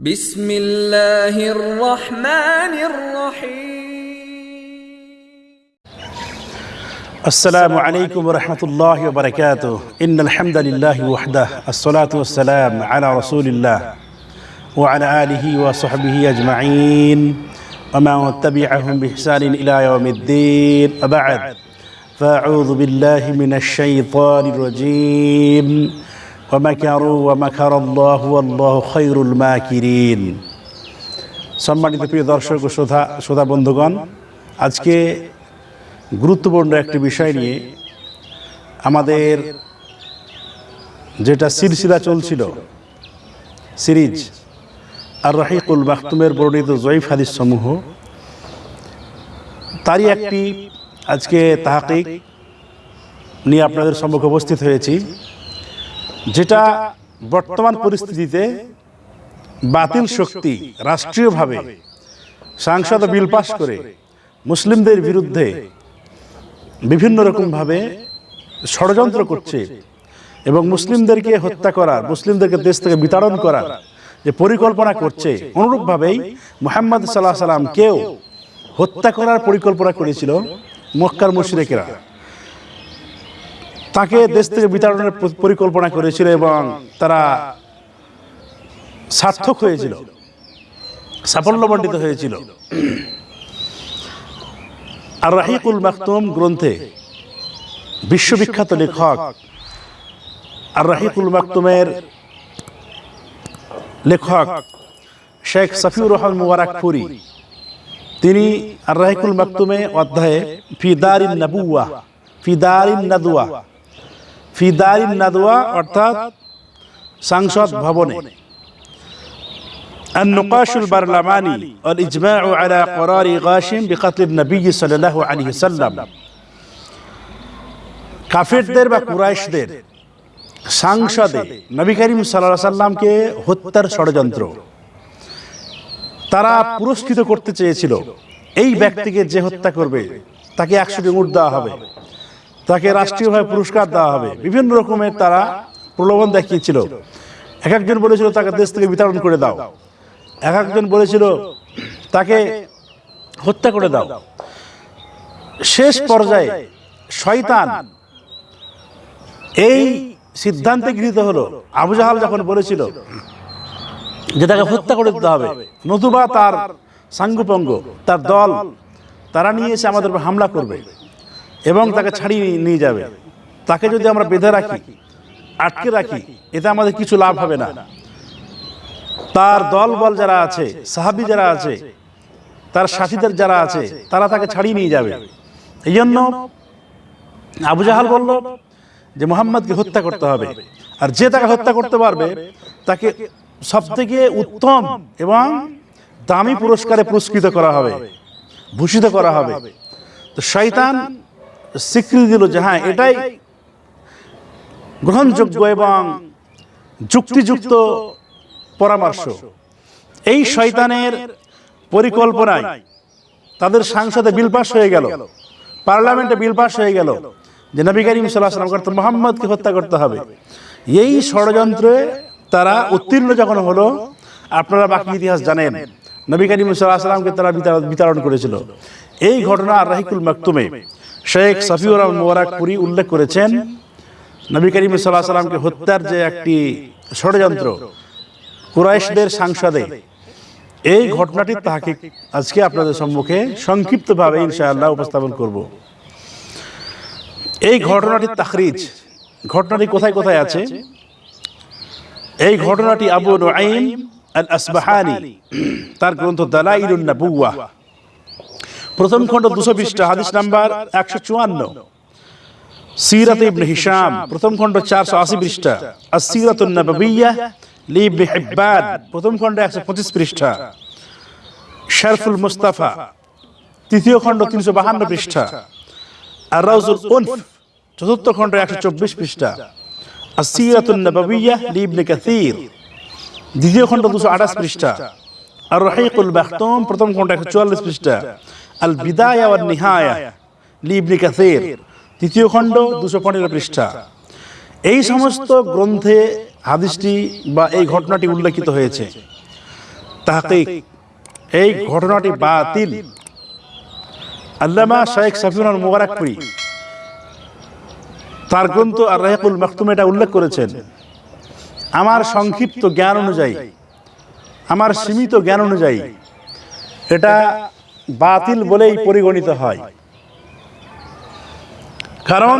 بسم الله الرحمن الرحيم السلام عليكم ورحمة الله وبركاته إن الحمد لله وحده الصلاة والسلام على رسول الله وعلى آله وصحبه أجمعين ومن تبعهم بإحسان إلى يوم الدين وبعد فأعوذ بالله من الشيطان الرجيم সম্মানিত প্রিয় দর্শক ও শ্রোধা বন্ধুগণ, আজকে গুরুত্বপূর্ণ একটি বিষয় নিয়ে আমাদের যেটা সিলসিলা চলছিল, সিরিজ আর রাহিকুল মাহতুমের বর্ণিত জয়ীফ হাদিস সমূহ, তারই একটি আজকে তাহাকিক নিয়ে আপনাদের সম্মুখে উপস্থিত হয়েছি। যেটা বর্তমান পরিস্থিতিতে বাতিল শক্তি রাষ্ট্রীয়ভাবে সাংসদ বিল পাশ করে মুসলিমদের বিরুদ্ধে বিভিন্ন রকমভাবে ষড়যন্ত্র করছে এবং মুসলিমদেরকে হত্যা করার, মুসলিমদেরকে দেশ থেকে বিতাড়ন করার যে পরিকল্পনা করছে, অনুরূপভাবেই মোহাম্মদ সাল্লাহ সাল্লামকেও হত্যা করার পরিকল্পনা করেছিল মক্কার মুশরিকেরা। তাকে দেশ থেকে বিতাড়নের পরিকল্পনা করেছিল এবং তারা সার্থক হয়েছিল। সাফল্যমণ্ডিত হয়েছিল। আর রাহিকুল মাকতুম গ্রন্থে বিশ্ববিখ্যাত লেখক আর রাহিকুল মাকতুমের লেখক শেখ সফিউর রহমান মুবারকপুরি। তিনি আর রাহিকুল মাকতুমে অধ্যায়ে ফিদারিন নাবুয়া ফিদারিন নাদুয়া। ফিদারিন নাদুয়া অর্থাৎ সংসদ ভবনে النقاش البرلماني والإجماع على قرار غاشم بقتل النبي صلى الله عليه وسلم কাফেরদের বা কুরাইশদের সংসদে নবী করিম সাল্লাহ সাল্লামকে হত্যার ষড়যন্ত্র তারা পুরস্কৃত করতে চেয়েছিল এই ব্যক্তিকে যে হত্যা করবে তাকে একশোটি উঠ দেওয়া হবে তাকে রাষ্ট্রীয়ভাবে পুরস্কার দেওয়া হবে। বিভিন্ন রকমের তারা প্রলোভন দেখিয়েছিল। এক একজন বলেছিল, তাকে দেশ থেকে বিতরণ করে দাও। এক একজন বলেছিল, তাকে হত্যা করে দাও। শেষ পর্যায়ে শয়তান এই সিদ্ধান্তে গৃহীত হলো। আবু জাহাল যখন বলেছিল যে তাকে হত্যা করে দিতে হবে, নতুবা তার সাঙ্গুপঙ্গ, তার দল, তারা নিয়ে এসে আমাদের হামলা করবে। এবং তাকে ছাড়িয়ে নিয়ে যাবে। তাকে যদি আমরা বেঁধে রাখি, আটকে রাখি, এতে আমাদের কিছু লাভ হবে না। তার দল বল যারা আছে, সাহাবি যারা আছে, তার সাথীদের যারা আছে, তারা তাকে ছাড়িয়ে নিয়ে যাবে। এই জন্য আবু জাহাল বলল যে, মোহাম্মদকে হত্যা করতে হবে। আর যে তাকে হত্যা করতে পারবে, তাকে সব থেকে উত্তম এবং দামি পুরস্কারে পুরস্কৃত করা হবে, ভূষিত করা হবে। তো শয়তান স্বীকৃতি দিল যে হ্যাঁ এটাই গ্রহণযোগ্য এবং যুক্তিযুক্ত পরামর্শ। এই শয়তানের পরিকল্পনায় তাদের সংসদে বিল পাস হয়ে গেল। পার্লামেন্টে বিল পাস হয়ে গেল। যে নবী করিম সাল্লাহ করতে মোহাম্মদকে হত্যা করতে হবে। এই ষড়যন্ত্রে তারা উত্তীর্ণ যখন হলো আপনারা বাকি ইতিহাস জানেন। নবী করিম সাল্লাহ সাল্লামকে তারা বিতাড়ন করেছিল। এই ঘটনা রাহিকুল মাকতুমে শেখ সফিউর মোবারকপুরি উল্লেখ করেছেন। নবী করিম সাল্লাহ সাল্লামকে হত্যার যে একটি ষড়যন্ত্র কুরাইশদের সাংসদে, এই ঘটনাটির তাহাকে আজকে আপনাদের সম্মুখে সংক্ষিপ্তভাবে ইনশাআল্লাহ উপস্থাপন করব। এই ঘটনাটির তাখরিজ। ঘটনাটি কোথায় কোথায় আছে? এই ঘটনাটি আবু নুআইম আল আসবাহানি তার গ্রন্থ দালাইলুন নাবুওয়া। প্রথম খণ্ড দুশো বিশটা হাদিস নাম্বার একশো চুয়ান্ন। সিরাত ইবনে হিশাম প্রথম খণ্ড চারশো আশি পৃষ্ঠা। আর সিরাত নববিয়া লি ইবনে হিব্বান প্রথম খণ্ড একশো পঁচিশ পৃষ্ঠা। শরফুল মুস্তাফা তৃতীয় খণ্ড তিনশো বাহান্ন পৃষ্ঠা। আর রাউজুল উনফ চতুর্থ খণ্ড একশো চব্বিশ পৃষ্ঠা। আর সিরাত নববিয়া লি ইবনে কাসির। দ্বিতীয় খণ্ড দুশো আঠাশ পৃষ্ঠা। আর রহিকুল মাখতুম প্রথম খণ্ড একশো চুয়াল্লিশ পৃষ্ঠা। আল বিদায় ওয়ান নিহায়া লি ইবনে কাসির। তৃতীয় খণ্ড দুশো পনেরো পৃষ্ঠা। এই সমস্ত গ্রন্থে হাদিসটি বা এই ঘটনাটি উল্লেখিত হয়েছে। তাহকিক, এই ঘটনাটি বাতিল। আল্লামা শেখ সাফিউল মুবারকপুরি। তার গ্রন্থ আর রাহেকুল মাকতুম এটা উল্লেখ করেছেন। আমার সংক্ষিপ্ত জ্ঞান অনুযায়ী, আমার সীমিত জ্ঞান অনুযায়ী, এটা বাতিল বলেই পরিগণিত হয়। কারণ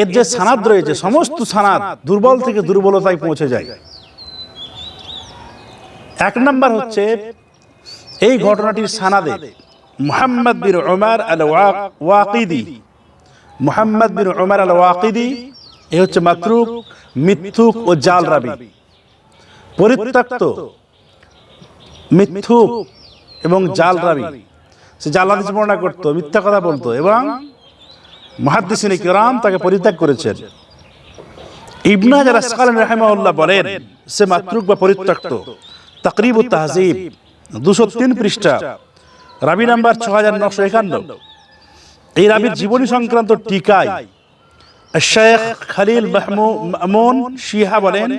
এর যে সানাদ রয়েছে, সমস্ত সানাদ দুর্বল থেকে দুর্বলতায় পৌঁছে যায়। এক নম্বর হচ্ছে, এই ঘটনাটির সানাদে মুহাম্মদ বিন উমার আল ওয়াকিদি, মুহাম্মদ বিন উমার আল ওয়াকিদি এ হচ্ছে মাতরুক মিথ্যুক ও জাল রাবি। পরিত্যক্ত, মিথ্যুক এবং জাল রাবি। সে জাল হাদিস বর্ণনা করতো, মিথ্যা কথা বলতো এবং মহাদ্দিসিনী কিরাম তাকে পরিত্যাগ করেছেন। ইবনা হাজার আসকালান রাহিমাহুল্লাহ বলেন, সে মাতৃক বা পরিত্যক্ত, তাকরিব ও তাহজিব, দুশো তিন পৃষ্ঠা, রাবি নাম্বার ছ হাজার নশো একান্ন। এই রাবির জীবনী সংক্রান্ত টিকায় শেখ খালিল মাহমুন শিহা বলেন,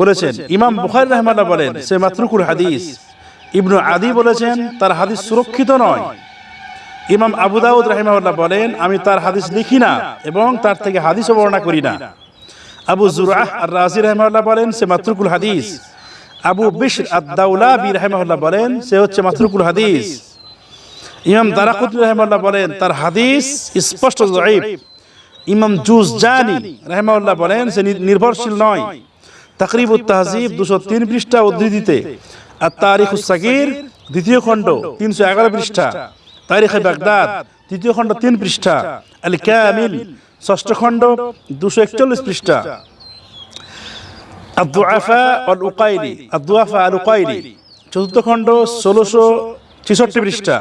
বলেছেন। ইমাম বুখারি রহমাল্লাহ বলেন সে মাতৃকুল হাদিস। ইবনু আদি বলেছেন, তার হাদিস সুরক্ষিত নয়। ইমাম আবু দাউদ রাহিমাহুল্লাহ বলেন, আমি তার হাদিস লিখি না এবং তার থেকে হাদিসও বর্ণনা করি না। আবু জুরাহ আর রাজি রহমাল্লাহ বলেন, সে মাতৃকুল হাদিস। আবু বিশর আদাউলা বি রহমাল্লাহ বলেন, সে হচ্ছে মাতৃকুল হাদিস। ইমাম দারাকুতনি রহমাল্লাহ বলেন, তার হাদিস স্পষ্ট জয়ীব ইমাম জুজ জানি রহমাল্লাহ বলেন সে নির্ভরশীল নয়। তাকরিব তাহজিব দুশো তিন পৃষ্ঠা উদ্ধৃতিতে, আর তারিখ সাকির দ্বিতীয় খণ্ড তিনশো এগারো পৃষ্ঠা, তারিখে বাগদাদ তৃতীয় খণ্ড তিন পৃষ্ঠা আল কামিল ষষ্ঠ খণ্ড দুশো একচল্লিশ পৃষ্ঠা। আব্দুআফা অল উকাইলি আব্দুআফা আল উকাইলি চতুর্থ খণ্ড ষোলোশো ছেষট্টি পৃষ্ঠা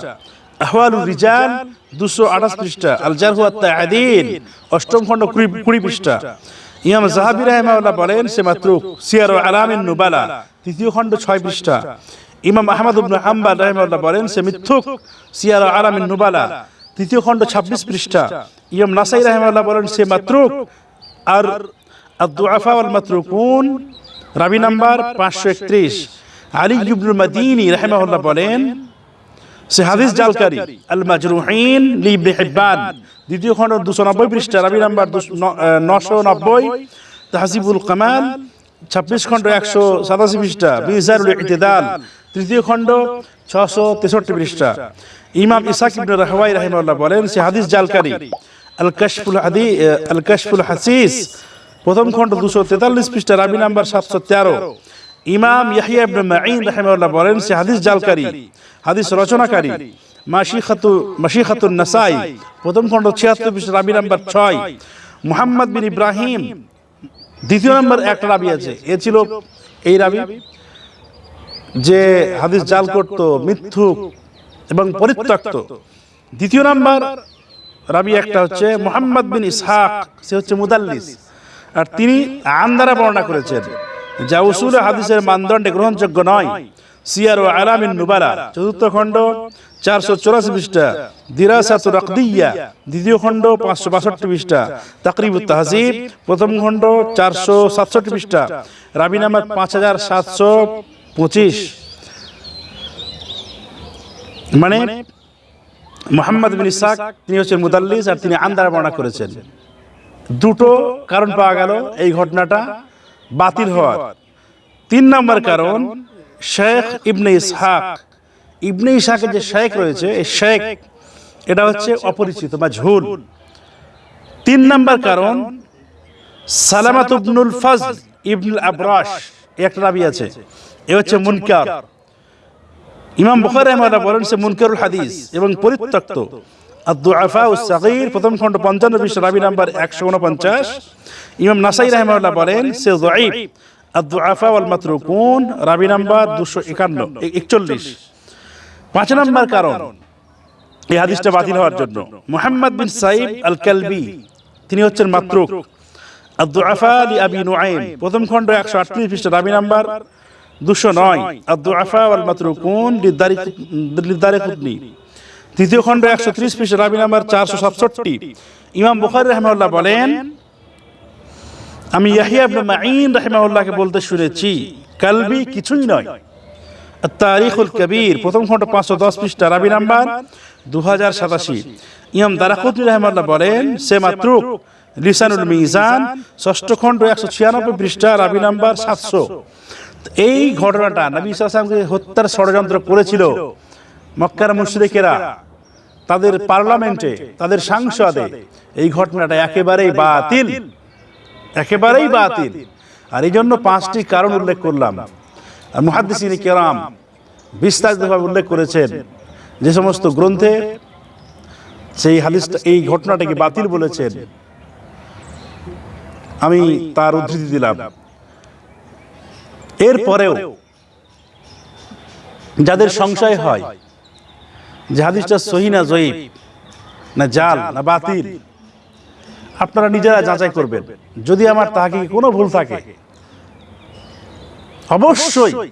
আহওয়ালুর রিজাল দুশো আঠাশ পৃষ্ঠা আল জারহু আদিল অষ্টম খণ্ড কুড়ি কুড়ি পৃষ্ঠা। ইমাম জাহাবি রাহমাউল্লাহ বলেন, সে মাত্র সিয়ার আলামিন নুবালা, তৃতীয় খণ্ড ছয় পৃষ্ঠা। ইমাম আহমদ ইবনে হাম্বাল রাহমাউল্লাহ বলেন, সে মিথ্যুক, সিয়ার আলামিন নুবালা, তৃতীয় খণ্ড ছাব্বিশ পৃষ্ঠা। ইমাম নাসাই রাহমাউল্লাহ বলেন, সে মাত্রুক, আর আব্দুআফা ওয়াল মাতরুকুন, রাবি নাম্বার পাঁচশো একত্রিশ। আলী ইবনুল মাদিনী রাহিমাহুল্লাহ বলেন সে হাদিস জালকারী আল মাজরুহিন লি ইবনে হিব্বান দ্বিতীয় খণ্ড দুশো নব্বই পৃষ্ঠা রাবি নাম্বার নশো নব্বই তাহসিবুল কামাল ছাব্বিশ খণ্ড একশো সাতাশি পৃষ্ঠা বিজারুল ইতিদাল তৃতীয় খণ্ড ছশো তেষট্টি পৃষ্ঠা। ইমাম ইসাক ইবনে রাহওয়াই রাহিমাহুল্লাহ বলেন সে হাদিস জালকারী আল কাশফুল হাদি আল কাশফুল হাসিস প্রথম খণ্ড দুশো তেতাল্লিশ পৃষ্ঠা রাবি নাম্বার সাতশো তেরো। ইমাম ইয়াহিয়া ইবনে মাঈন রাহিমাহুল্লাহ বলেন সে হাদিস জালকারী। হাদিস রচনাকারী। মাশিখাতু মাশিখাতুন নাসাই প্রথম খণ্ড ছিয়াত্তর পৃষ্ঠা রাবি নাম্বার ছয়। মুহাম্মদ বিন ইব্রাহিম দ্বিতীয় নম্বর একটা রাবি আছে। এ ছিল এই রাবি যে হাদিস জাল করত মিথ্যুক এবং পরিত্যক্ত। দ্বিতীয় নাম্বার রাবি একটা হচ্ছে মোহাম্মদ বিন ইসহাক সে হচ্ছে মুদাল্লিস। আর তিনি আন্দারা বর্ণনা করেছেন। যা উসুল হাদিসের মানদণ্ডে গ্রহণযোগ্য নয়। সিয়ার ও আলামিন নুবালা চতুর্থ খণ্ড, চারশো চৌরাশি পৃষ্ঠা। দিরাসাত রকদিয়া দ্বিতীয় খণ্ড, পাঁচশো বাষট্টি পৃষ্ঠা। তাকরিব তাহজিব, প্রথম খণ্ড, চারশো সাতষট্টি পৃষ্ঠা। রাবি নাম্বার পাঁচ হাজার সাতশো পঁচিশ। মানে মোহাম্মদ বিন ইসাক তিনি হচ্ছেন মুদাল্লিস আর তিনি আন্দার বর্ণনা করেছেন। দুটো কারণ পাওয়া গেল এই ঘটনাটা। বাতিল হওয়ার। তিন নম্বর কারণ শেখ ইবনে ইসহাক। ইবনে ইসহাকের যে শেখ রয়েছে এই শেখ এটা হচ্ছে অপরিচিত বা ঝুল। তিন নম্বর কারণ সালামাত ইবনুল ফজল ইবনুল আবরাশ এই একটা রাবি আছে। এ হচ্ছে মুনকার। ইমাম বুখারী রহমাল্লাহ বলেন সে মুনকারুল হাদিস এবং পরিত্যক্ত। প্রথম খণ্ড 55 পৃষ্ঠা রাবি নাম্বার 149 ইমাম নাসাই বলেন, সে ওয়াল রাবি নাম্বার 251 41 পাঁচ নম্বর কারণ, এই বাতিল হওয়ার জন্য। মুহাম্মদ বিন সাইব আল কালবি তিনি হচ্ছেন মাতরুক। প্রথম খণ্ড 138 পৃষ্ঠা রাবি নাম্বার দুশো নয়। আব্দুআফা ওয়াল মাতরুকুন লিদারিকুতনি তৃতীয় খণ্ড একশো ত্রিশ পৃষ্ঠা, রাবি নাম্বার চারশো সাতষট্টি। ইমাম বুখারী রহমাউল্লাহ বলেন, আমি ইয়াহিয়া ইবনে মাঈন রহমাউল্লাহকে বলতে শুনেছি, কালবি কিছুই নয়। তারিখুল কবির, প্রথম খণ্ড পাঁচশো দশ পৃষ্ঠা, রাবি নাম্বার দু হাজার সাতাশি। ইমাম দারাকুদ্দি রহমাল্লাহ বলেন, সে মাত্র লিসানুল মিজান, ষষ্ঠ খণ্ড একশো ছিয়ানব্বই পৃষ্ঠা, রাবি নাম্বার সাতশো। এই ঘটনাটা নবী ইসলামকে হত্যার ষড়যন্ত্র করেছিল মক্কার মুশরিকেরা। তাদের পার্লামেন্টে তাদের সাংসদে এই ঘটনাটা একেবারেই বাতিল। একেবারেই বাতিল। আর এই জন্য পাঁচটি কারণ উল্লেখ করলাম। আর মুহাদ্দিসিন কেরাম বিস্তারিতভাবে উল্লেখ করেছেন যে সমস্ত গ্রন্থে সেই হাদিসটা এই ঘটনাটাকে বাতিল বলেছেন। আমি তার উদ্ধৃতি দিলাম। এরপরেও যাদের সংশয় হয় যে হাদিসটা সহি না জয়ীব না জাল, না বাতিল? আপনারা নিজেরা যাচাই করবেন। যদি আমার তাহাকে কোনো ভুল থাকে? অবশ্যই।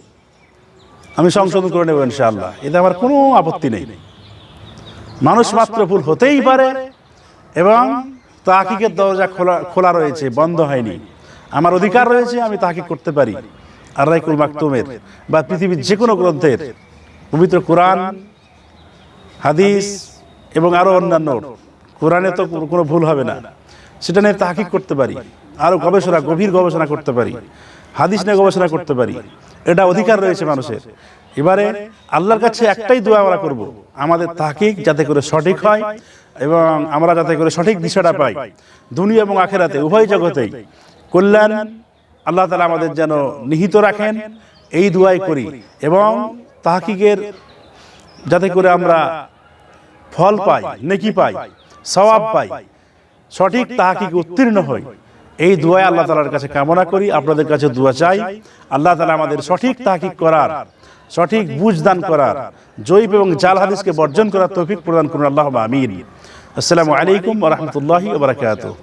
আমি সংশোধন করে নেব ইনশাআল্লাহ। এতে আমার কোনো আপত্তি নেই। মানুষ মাত্র ভুল হতেই পারে এবং তাহাকিকের দরজা খোলা খোলা রয়েছে, বন্ধ হয়নি। আমার অধিকার রয়েছে, আমি তাহাকি করতে পারি। আর রাইকুল মাকতুমের বা পৃথিবীর যে কোনো গ্রন্থের পবিত্র কোরআন হাদিস এবং আরও অন্যান্য কোরআনে তো কোনো ভুল হবে না। সেটা নিয়ে তাহাকিক করতে পারি আরও গবেষণা গভীর গবেষণা করতে পারি হাদিস নিয়ে গবেষণা করতে পারি। এটা অধিকার রয়েছে মানুষের। এবারে আল্লাহর কাছে একটাই দোয়া আমরা করব আমাদের তাহকিক যাতে করে সঠিক হয় এবং আমরা যাতে করে সঠিক দিশাটা পাই। দুনিয়া এবং আখেরাতে উভয় জগতেই কল্যাণ আল্লাহ তালা আমাদের যেন নিহিত রাখেন এই দোয়াই করি এবং তাহকিকের যাতে করে আমরা ফল পাই নেকি পাই সওয়াব পাই। সঠিক তাহাকিক উত্তীর্ণ হই? এই দোয়ায় আল্লাহ তালার কাছে কামনা করি আপনাদের কাছে দোয়া চাই। আল্লাহ তালা আমাদের সঠিক তাহাকিক করার সঠিক বুঝ দান করার জৈব এবং জাল হাদিসকে বর্জন করার তৌফিক প্রদান করুন। আল্লাহ আমিন। আসসালামু আলাইকুম রহমতুল্লাহি ওবরাকাতুহ